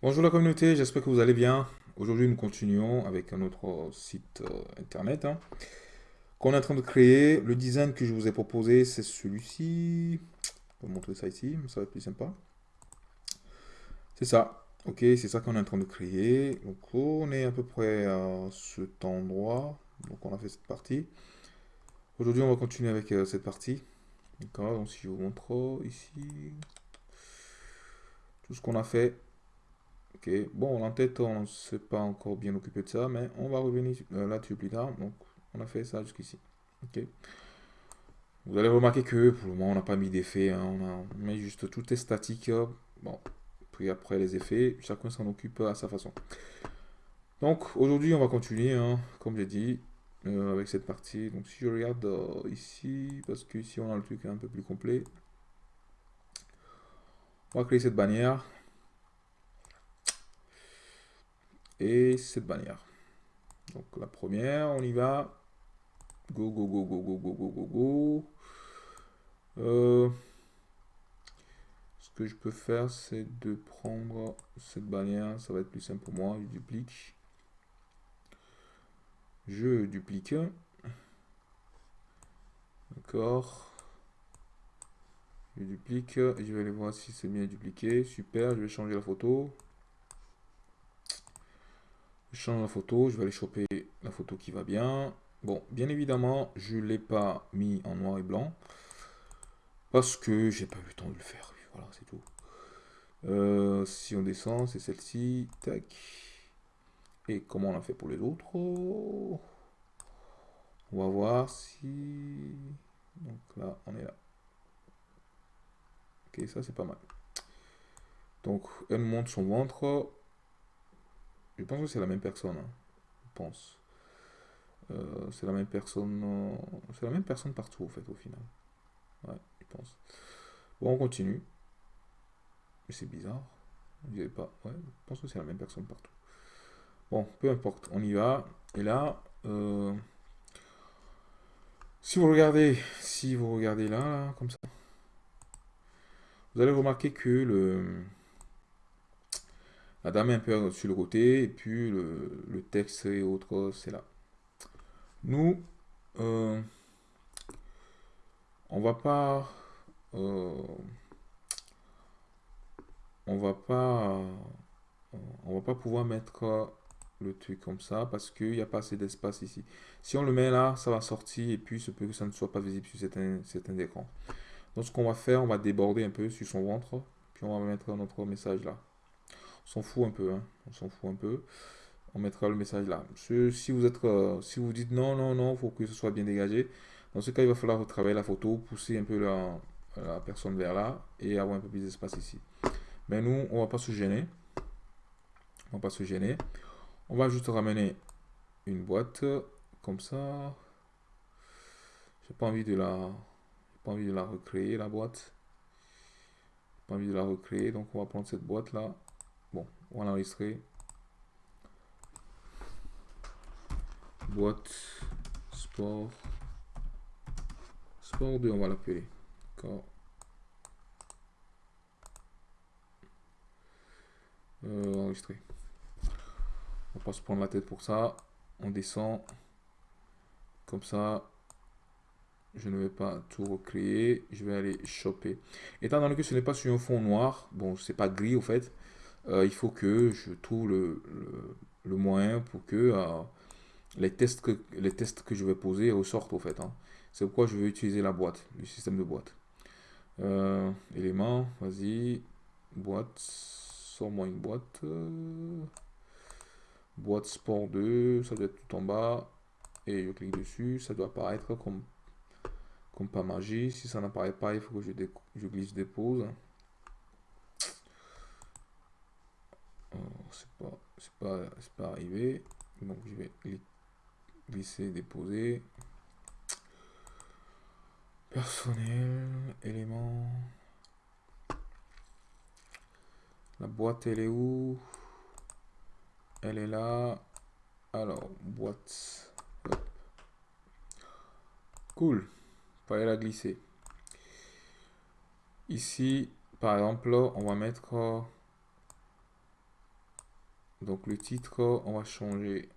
Bonjour la communauté, j'espère que vous allez bien. Aujourd'hui, nous continuons avec un autre site euh, internet hein, qu'on est en train de créer. Le design que je vous ai proposé, c'est celui-ci. Je vais vous montrer ça ici, ça va être plus sympa. C'est ça. Ok, c'est ça qu'on est en train de créer. Donc, on est à peu près à cet endroit. Donc, on a fait cette partie. Aujourd'hui, on va continuer avec euh, cette partie. D'accord, donc si je vous montre ici, tout ce qu'on a fait. Ok, bon, en tête, on ne s'est pas encore bien occupé de ça, mais on va revenir euh, là-dessus plus tard. Donc, on a fait ça jusqu'ici. Ok. Vous allez remarquer que pour le moment, on n'a pas mis d'effet. Hein. on, a, met juste tout est statique. Bon, puis après les effets, chacun s'en occupe à sa façon. Donc, aujourd'hui, on va continuer, hein, comme j'ai dit, euh, avec cette partie. Donc, si je regarde euh, ici, parce que ici, on a le truc un peu plus complet. On va créer cette bannière. Et cette bannière. Donc la première, on y va. Go, go, go, go, go, go, go, go, go. Euh, ce que je peux faire, c'est de prendre cette bannière. Ça va être plus simple pour moi. Je duplique. Je duplique. D'accord. Je duplique. Je vais aller voir si c'est bien dupliqué. Super. Je vais changer la photo. Je change la photo, je vais aller choper la photo qui va bien. Bon, bien évidemment, je ne l'ai pas mis en noir et blanc. Parce que j'ai pas eu le temps de le faire. Voilà, c'est tout. Euh, si on descend, c'est celle-ci. Tac. Et comment on a fait pour les autres? On va voir si... Donc là, on est là. Ok, ça c'est pas mal. Donc, elle monte son ventre. Je pense que c'est la même personne. Hein. Je pense. Euh, c'est la même personne. C'est la même personne partout, au fait, au final. Ouais, je pense. Bon, on continue. Mais c'est bizarre. Je pas. Ouais, je pense que c'est la même personne partout. Bon, peu importe. On y va. Et là, euh, si vous regardez, si vous regardez là, comme ça, vous allez remarquer que le la dame est un peu sur le côté, et puis le, texte et autres, c'est là. Nous, euh, on va pas... Euh, on va pas... on va pas pouvoir mettre le truc comme ça parce qu'il n'y a pas assez d'espace ici. Si on le met là, ça va sortir et puis se peut que ça ne soit pas visible sur certains, certains écrans. Donc ce qu'on va faire, on va déborder un peu sur son ventre, puis on va mettre notre message là s'en fout un peu, hein. on s'en fout un peu. On mettra le message là. Si vous êtes, euh, si vous dites non, non, non, faut que ce soit bien dégagé. Dans ce cas, il va falloir retravailler la photo, pousser un peu la, la personne vers là et avoir un peu plus d'espace ici. Mais nous, on va pas se gêner. On va pas se gêner. On va juste ramener une boîte comme ça. J'ai pas envie de la, pas envie de la recréer la boîte. Pas envie de la recréer, donc on va prendre cette boîte là on va l'enregistrer. Boîte sport. Sport 2, on va l'appeler. Euh, enregistrer. On va pas se prendre la tête pour ça. On descend. Comme ça, je ne vais pas tout recréer. Je vais aller choper. Étant donné que ce n'est pas sur un fond noir, bon, c'est pas gris au fait, euh, il faut que je trouve le, moyen pour que euh, les, tests que les tests que je vais poser ressortent au fait. Hein. C'est pourquoi je vais utiliser la boîte, le système de boîte. Euh, éléments, vas-y, boîte, sors-moi une boîte. boîte sport 2, ça doit être tout en bas. Et je clique dessus, ça doit apparaître comme, comme pas magie. Si ça n'apparaît pas, il faut que je, je glisse dépose. C'est pas pas pas arrivé. Donc je vais glisser déposer. Personnel élément. La boîte elle est où? Elle est là. Alors boîte. Cool. Fallait la glisser. Ici par exemple on va mettre Donc le titre, on va changer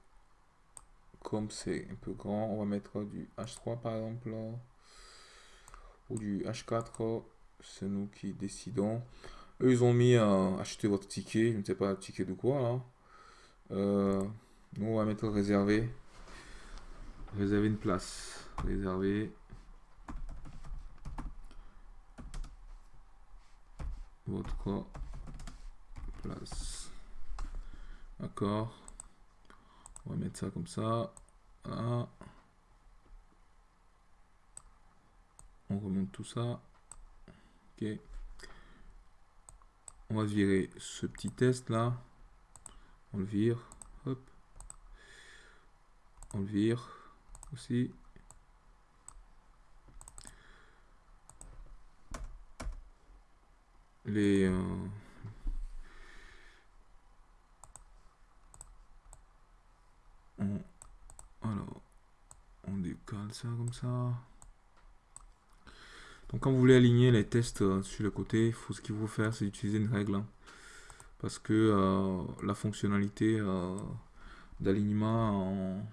comme c'est un peu grand, on va mettre du H3 par exemple, ou du H4, c'est nous qui décidons. Eux, ils ont mis à acheter votre ticket, je ne sais pas, ticket de quoi là. Euh, nous, on va mettre réservé. Réserver une place. Réserver. Votre place. D'accord. On va mettre ça comme ça. On remonte tout ça. Ok. On va virer ce petit test là. On le vire. Hop. On le vire aussi. Les... Euh, alors, on décale ça comme ça. Donc quand vous voulez aligner les tests euh, sur le côté, faut, ce qu'il faut faire, c'est utiliser une règle. Hein. parce que euh, la fonctionnalité euh, d'alignement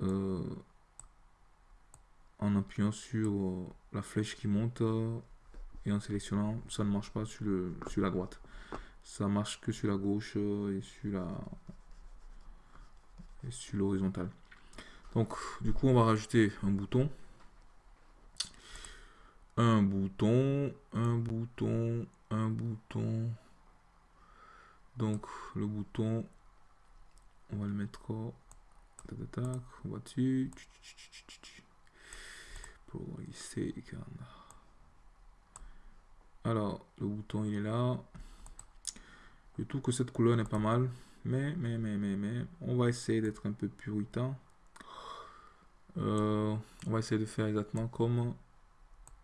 en, en appuyant sur la flèche qui monte et en sélectionnant, ça ne marche pas sur, le, sur la droite. Ça marche que sur la gauche et sur la et sur l'horizontale. Donc du coup on va rajouter un bouton un bouton, un bouton, un bouton. Donc le bouton, on va le mettre tac, tac, on va dessus. Alors le bouton il est là. Je trouve que cette couleur n'est pas mal. Mais, mais, mais, mais, mais, on va essayer d'être un peu puritain. Euh, on va essayer de faire exactement comme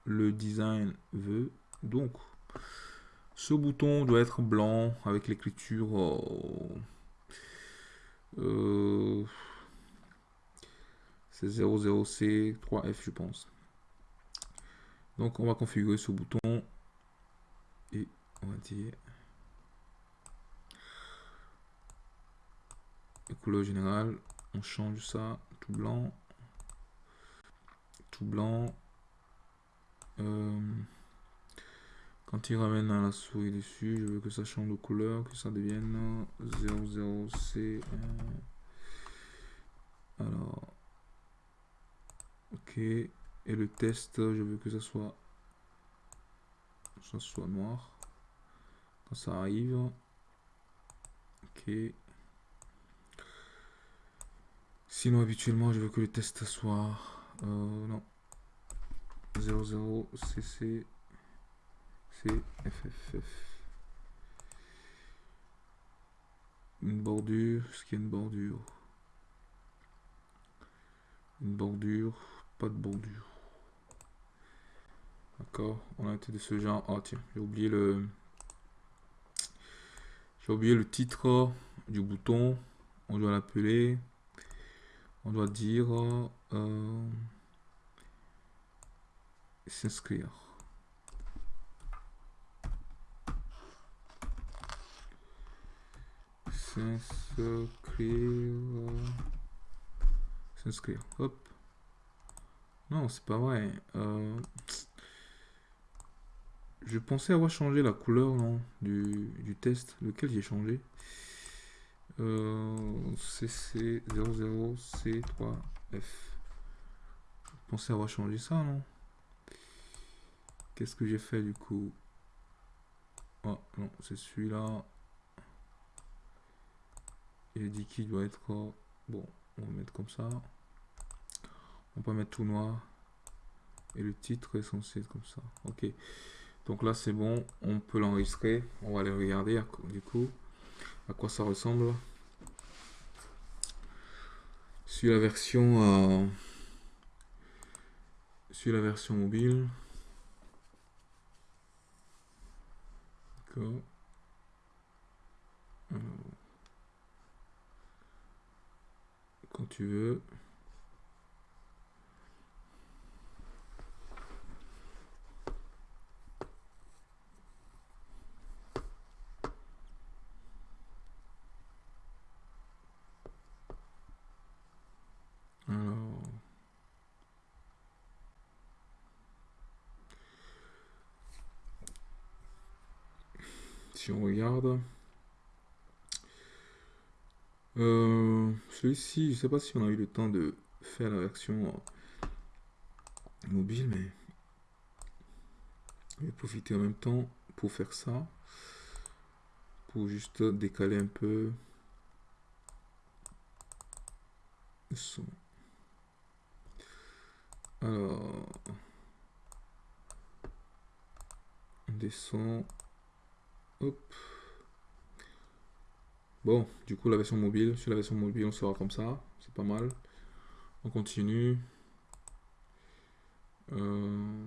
le design veut. Donc, ce bouton doit être blanc avec l'écriture euh, c'est 00C 3F je pense. Donc on va configurer ce bouton et on va dire couleur générale, on change ça tout blanc, blanc, euh, quand il ramène à la souris dessus, je veux que ça change de couleur, que ça devienne 00C. Alors, ok. Et le test, je veux que ça soit, ça soit noir. Quand ça arrive, ok. Sinon, habituellement, je veux que le test soit, euh, non, 00 CC CFFF. Une bordure, ce qui est une bordure. Une bordure, pas de bordure. D'accord, on a été de ce genre. Oh tiens, j'ai oublié le. J'ai oublié le titre du bouton. On doit l'appeler. On doit dire. Euh, s'inscrire. S'inscrire. S'inscrire. Hop. Non, c'est pas vrai. Euh, je pensais avoir changé la couleur non, du, du test. Lequel j'ai changé? Euh, CC00C3F. Je pensais avoir changé ça, non? Qu'est-ce que j'ai fait du coup? Oh non, c'est celui-là. Il dit qu'il doit être... Bon, on va mettre comme ça. On peut mettre tout noir. Et le titre est censé être comme ça. Ok. Donc là, c'est bon. On peut l'enregistrer. On va aller regarder du coup à quoi ça ressemble. Sur la version... Euh, sur la version mobile. Quand tu veux. Si on regarde, euh, celui-ci, je sais pas si on a eu le temps de faire la version mobile, mais je vais profiter en même temps pour faire ça, pour juste décaler un peu. Le son. Alors, on descend, hop. Bon, du coup la version mobile, sur la version mobile on sera comme ça, c'est pas mal. On continue. Euh,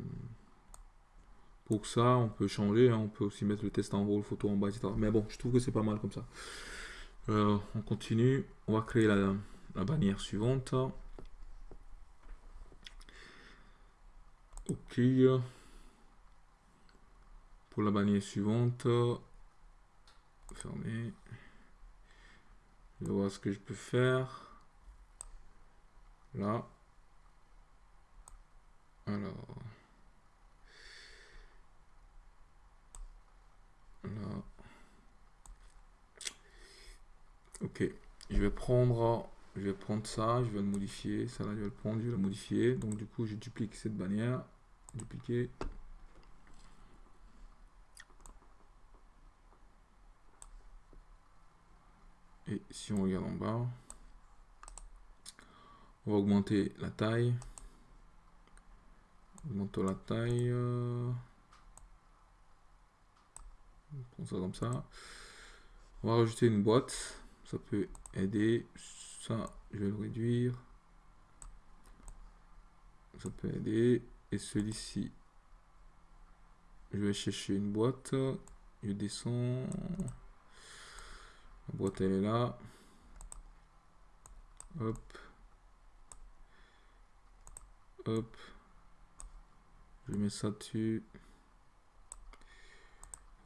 pour ça, on peut changer, hein. on peut aussi mettre le test en rôle, photo en bas, etc. Mais bon, je trouve que c'est pas mal comme ça. Euh, on continue, on va créer la, bannière suivante. Ok. Pour la bannière suivante, fermer. Je vais voir ce que je peux faire. Là. Alors. Là. Ok. Je vais prendre, je vais prendre ça, je vais le modifier. Ça là, je vais le prendre, je vais le modifier. Donc du coup, je duplique cette bannière. Dupliquer. Si on regarde en bas, on va augmenter la taille. Augmentons la taille. Euh, prend ça comme ça. On va rajouter une boîte. Ça peut aider. Ça, je vais le réduire. Ça peut aider. Et celui-ci, je vais chercher une boîte. Je descends. Boîte, elle est là. Hop. Hop. Je mets ça dessus.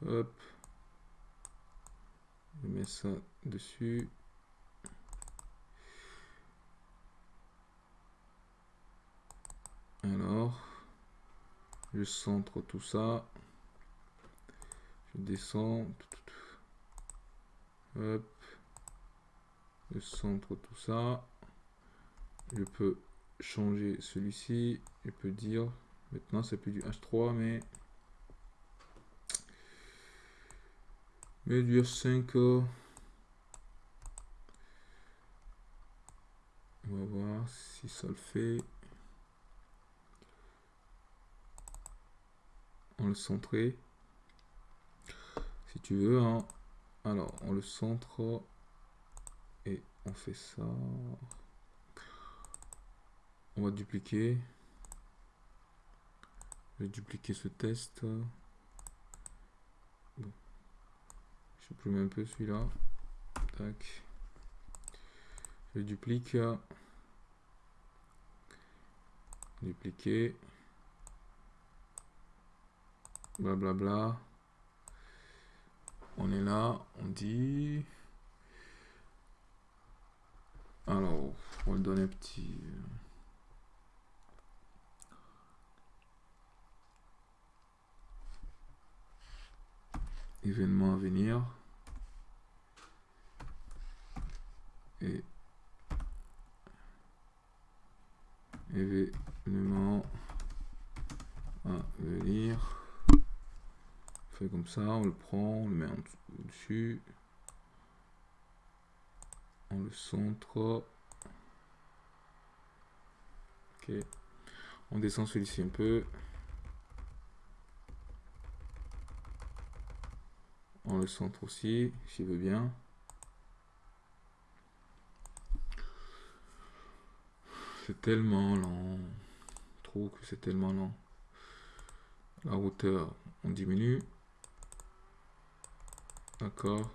Hop. Je mets ça dessus. Alors, je centre tout ça. Je descends. Hop. Je centre tout ça. Je peux changer celui-ci. Je peux dire, maintenant c'est plus du H3, mais... Mais du H5. On va voir si ça le fait. On le centrer. Si tu veux, hein. Alors, on le centre et on fait ça. On va dupliquer. Je vais dupliquer ce test. Je supprime un peu celui-là. Tac. Je duplique. Dupliquer. Blablabla. Bla bla. On est là, on dit... Alors, on le donner un petit... Euh, événement à venir. Et événement à venir fait comme ça, on le prend, on le met en dessus. On le centre. Ok. On descend celui-ci un peu. On le centre aussi, s'il veut bien. C'est tellement lent. trop que c'est tellement lent. La hauteur, on diminue. D'accord.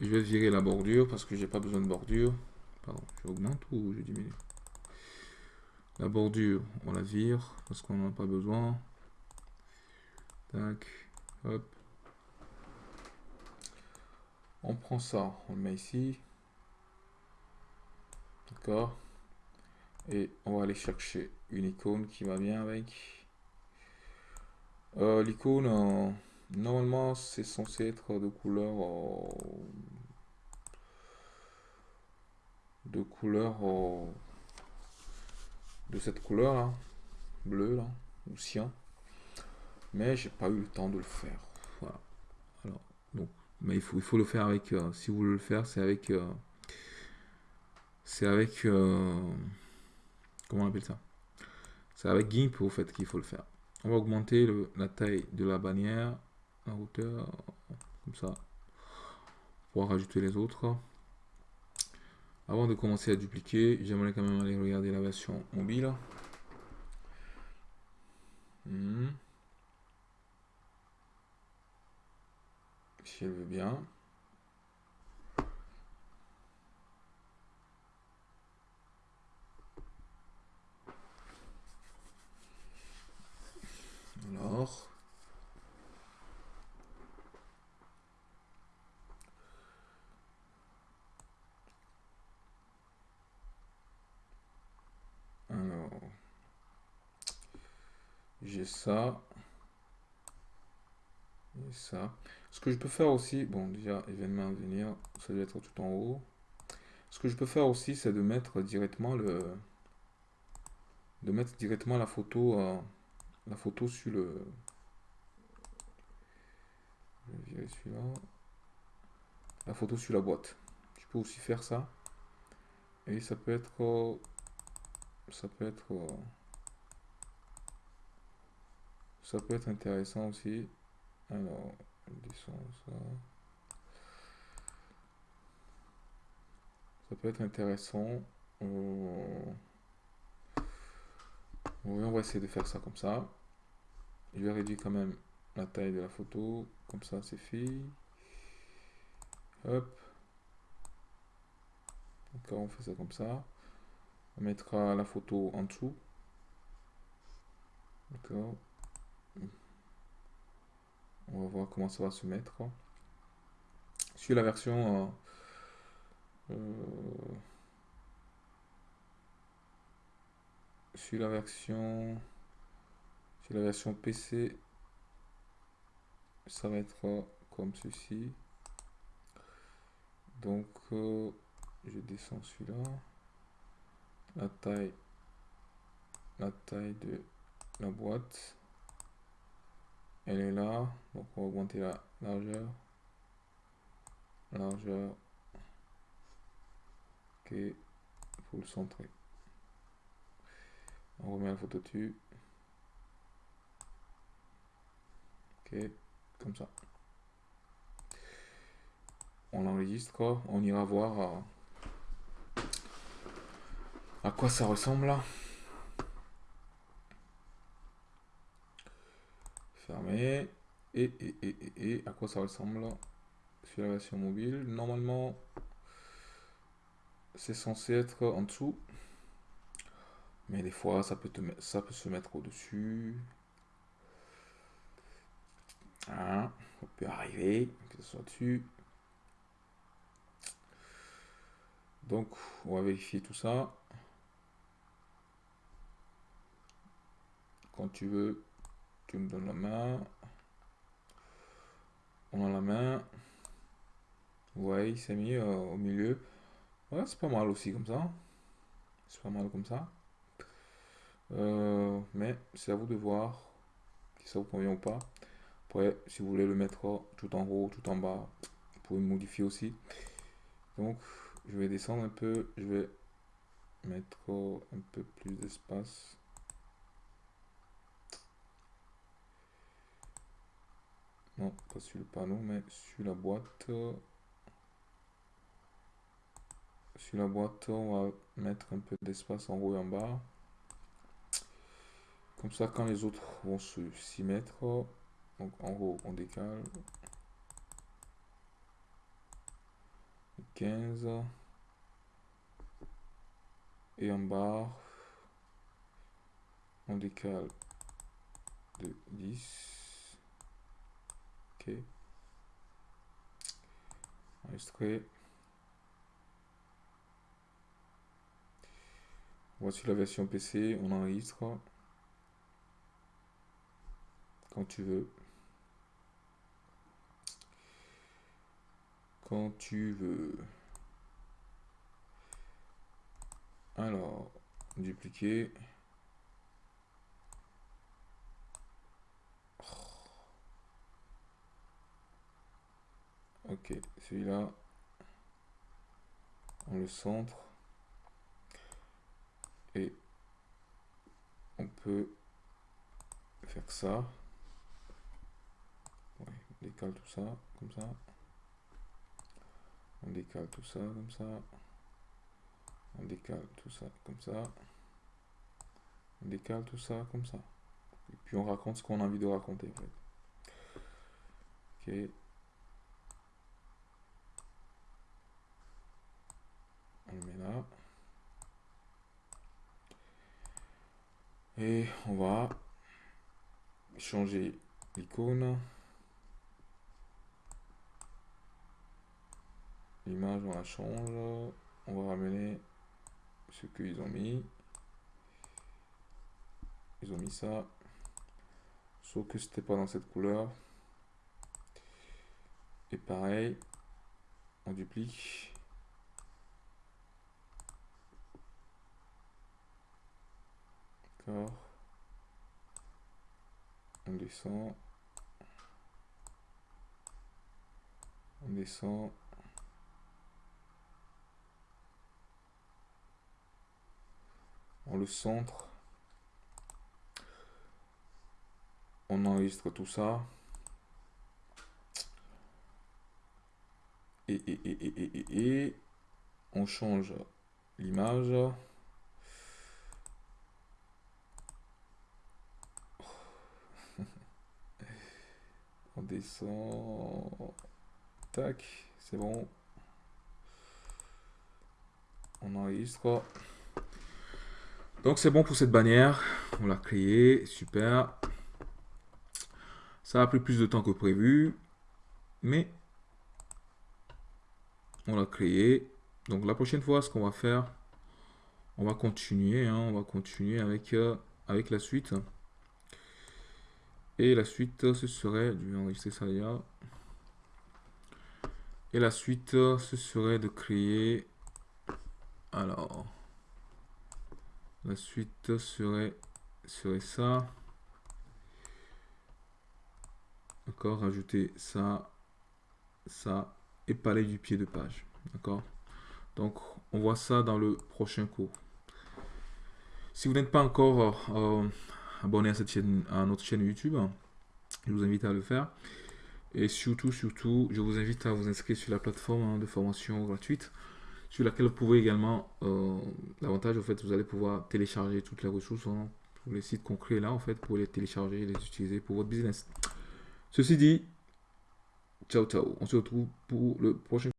Je vais virer la bordure parce que j'ai pas besoin de bordure. Pardon, j'augmente ou je diminue? La bordure, on la vire parce qu'on n'en a pas besoin. Tac, hop. On prend ça, on le met ici. D'accord. Et on va aller chercher une icône qui va bien avec. Euh, L'icône, normalement, c'est censé être de couleur... euh, de couleur... euh, de cette couleur là. Bleu là. Ou cyan. Mais j'ai pas eu le temps de le faire. Voilà. Alors, donc, mais il faut, il faut le faire avec... euh, si vous voulez le faire, c'est avec... c'est avec... comment on appelle ça? C'est avec GIMP au fait qu'il faut le faire. On va augmenter le- la taille de la bannière, la hauteur, comme ça, pour rajouter les autres. Avant de commencer à dupliquer, j'aimerais quand même aller regarder la version mobile. Hmm. Si elle veut bien. Alors. Ça. Et ça. Ce que je peux faire aussi, bon déjà événement à venir, ça doit être tout en haut. Ce que je peux faire aussi, c'est de mettre directement le, de mettre directement la photo, euh, la photo sur le, je vais celui-là, la photo sur la boîte. Je peux aussi faire ça. Et ça peut être, ça peut être, euh, ça peut être intéressant aussi. Alors, je descends ça. Ça peut être intéressant. Euh, on va essayer de faire ça comme ça. Je vais réduire quand même la taille de la photo. Comme ça, c'est fait. Hop. D'accord, on fait ça comme ça. On mettra la photo en dessous. D'accord. On va voir comment ça va se mettre. Sur la version... euh, euh, sur la version... Sur la version PC, ça va être euh, comme ceci. Donc, euh, je descends celui-là. La taille, la taille de la boîte, elle est là. Donc, on va augmenter la largeur. Largeur. Ok, faut le centrer. On remet la photo dessus. Ok, comme ça. On enregistre, on ira voir euh, à quoi ça ressemble là. Fermé. Et, et, et, et, à quoi ça ressemble sur la version mobile? Normalement, c'est censé être en dessous. Mais des fois, ça peut, te, ça peut se mettre au-dessus. Hein, peut arriver que ce soit dessus. Donc, on va vérifier tout ça. Quand tu veux, me donnes la main. On a la main. Ouais, il s'est mis euh, au milieu. C'est pas mal aussi comme ça. C'est pas mal comme ça. Euh, mais c'est à vous de voir si ça vous convient ou pas. Après, si vous voulez le mettre tout en haut, tout en bas, vous pouvez modifier aussi. Donc, je vais descendre un peu. Je vais mettre un peu plus d'espace. Non, pas sur le panneau, mais sur la boîte. Sur la boîte, on va mettre un peu d'espace en haut et en bas. Comme ça, quand les autres vont s'y mettre, donc en haut, on décale. 15. Et en bas, on décale de 10. Ok. Enregistré. Voici la version PC, on enregistre quand tu veux. quand tu veux. Alors, dupliquer. Ok, celui-là, on le centre. Et on peut faire ça. on décale tout ça, comme ça. On décale tout ça, comme ça. On décale tout ça, comme ça. On décale tout ça, comme ça. Et puis on raconte ce qu'on a envie de raconter. Ok. On le met là. Et on va changer l'icône. L'image, on la change. On va ramener ce qu'ils ont mis. Ils ont mis ça. Sauf que c'était pas dans cette couleur. Et pareil, on duplique. On descend. On descend. On le centre. On enregistre tout ça. Et, et, et, et, et on change l'image. On descend. Tac, c'est bon. On enregistre. Donc c'est bon pour cette bannière. On l'a créée. Super. Ça a pris plus de temps que prévu. Mais on l'a créé. Donc la prochaine fois, ce qu'on va faire, on va continuer. Hein. on va continuer avec, euh, avec la suite. Et la suite, ce serait, je vais enregistrer ça là. Et la suite, ce serait de créer, alors, la suite serait, serait ça. D'accord, rajouter ça, ça, et palais du pied de page. D'accord Donc, on voit ça dans le prochain cours. Si vous n'êtes pas encore euh, abonné à, cette chaîne, à notre chaîne YouTube. Je vous invite à le faire. Et surtout, surtout, je vous invite à vous inscrire sur la plateforme de formation gratuite sur laquelle vous pouvez également, euh, l'avantage, fait, vous allez pouvoir télécharger toutes les ressources hein, pour les sites concrets là, en fait, pour les télécharger et les utiliser pour votre business. Ceci dit, ciao, ciao. On se retrouve pour le prochain